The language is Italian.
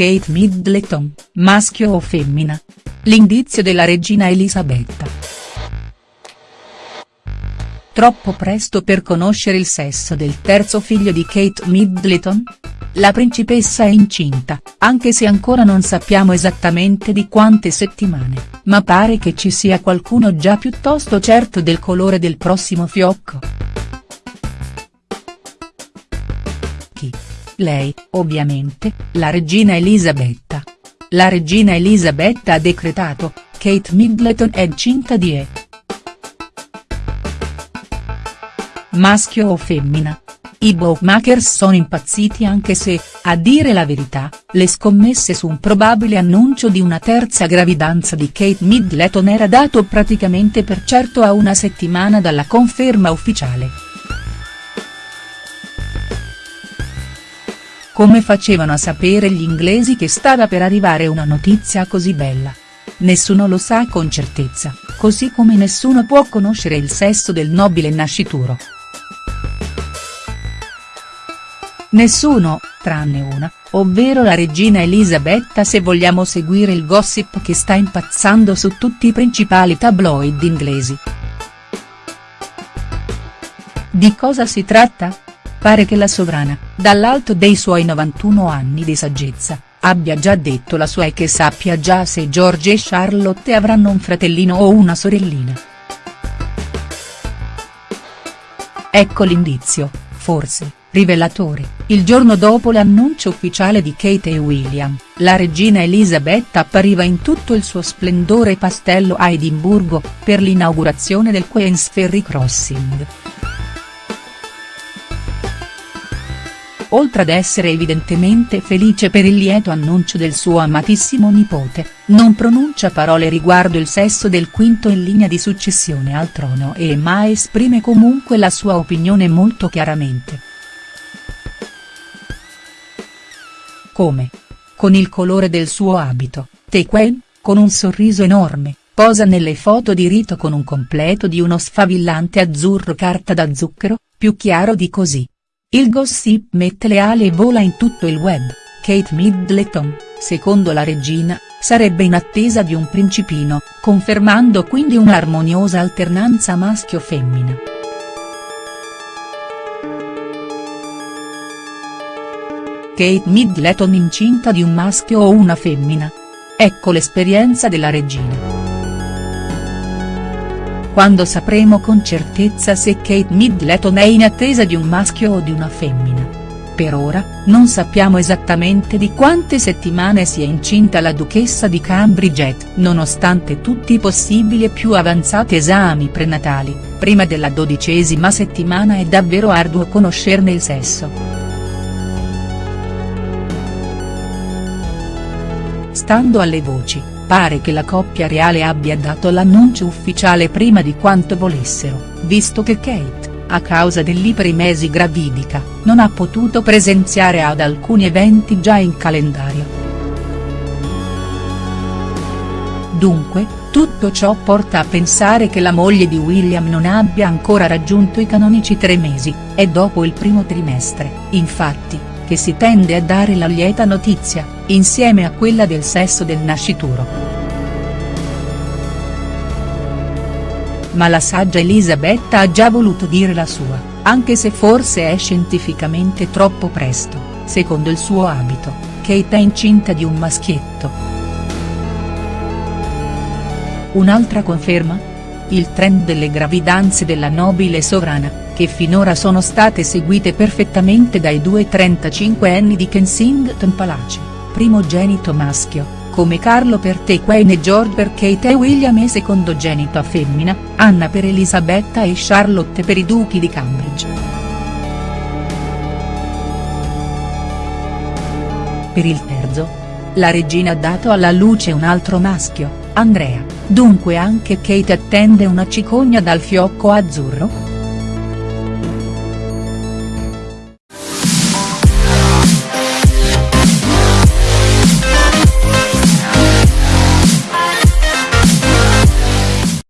Kate Middleton, maschio o femmina? L'indizio della regina Elisabetta. Troppo presto per conoscere il sesso del terzo figlio di Kate Middleton? La principessa è incinta, anche se ancora non sappiamo esattamente di quante settimane, ma pare che ci sia qualcuno già piuttosto certo del colore del prossimo fiocco. Chi? Lei, ovviamente, la regina Elisabetta. La regina Elisabetta ha decretato, Kate Middleton è incinta di E. Maschio o femmina? I bookmakers sono impazziti anche se, a dire la verità, le scommesse su un probabile annuncio di una terza gravidanza di Kate Middleton era dato praticamente per certo a una settimana dalla conferma ufficiale. Come facevano a sapere gli inglesi che stava per arrivare una notizia così bella? Nessuno lo sa con certezza, così come nessuno può conoscere il sesso del nobile nascituro. Nessuno, tranne una, ovvero la regina Elisabetta se vogliamo seguire il gossip che sta impazzando su tutti i principali tabloid inglesi. Di cosa si tratta? Pare che la sovrana, dall'alto dei suoi 91 anni di saggezza, abbia già detto la sua e che sappia già se George e Charlotte avranno un fratellino o una sorellina. Ecco l'indizio, forse Rivelatore, il giorno dopo l'annuncio ufficiale di Kate e William, la regina Elisabetta appariva in tutto il suo splendore pastello a Edimburgo, per l'inaugurazione del Queen's Ferry Crossing. Oltre ad essere evidentemente felice per il lieto annuncio del suo amatissimo nipote, non pronuncia parole riguardo il sesso del quinto in linea di successione al trono e ma esprime comunque la sua opinione molto chiaramente. Come? Con il colore del suo abito, Tequen, con un sorriso enorme, posa nelle foto di rito con un completo di uno sfavillante azzurro carta da zucchero, più chiaro di così. Il gossip mette le ali e vola in tutto il web, Kate Middleton, secondo la regina, sarebbe in attesa di un principino, confermando quindi un'armoniosa alternanza maschio-femmina. Kate Middleton incinta di un maschio o una femmina? Ecco l'esperienza della regina. Quando sapremo con certezza se Kate Middleton è in attesa di un maschio o di una femmina. Per ora, non sappiamo esattamente di quante settimane sia incinta la duchessa di Cambridge nonostante tutti i possibili e più avanzati esami prenatali, prima della dodicesima settimana è davvero arduo conoscerne il sesso. Stando alle voci, pare che la coppia reale abbia dato l'annuncio ufficiale prima di quanto volessero, visto che Kate, a causa dell'iperimesi gravidica, non ha potuto presenziare ad alcuni eventi già in calendario. Dunque, tutto ciò porta a pensare che la moglie di William non abbia ancora raggiunto i canonici tre mesi, e dopo il primo trimestre, infatti, che si tende a dare la lieta notizia, insieme a quella del sesso del nascituro. Ma la saggia Elisabetta ha già voluto dire la sua, anche se forse è scientificamente troppo presto, secondo il suo abito, Kate è incinta di un maschietto. Un'altra conferma? Il trend delle gravidanze della nobile sovrana, che finora sono state seguite perfettamente dai due 35enni di Kensington Palace, primogenito maschio, come Carlo per Tequain e George per Kate e William e secondogenito a femmina, Anna per Elisabetta e Charlotte per i duchi di Cambridge. Per il terzo? La regina ha dato alla luce un altro maschio, Andrea, dunque anche Kate attende una cicogna dal fiocco azzurro?.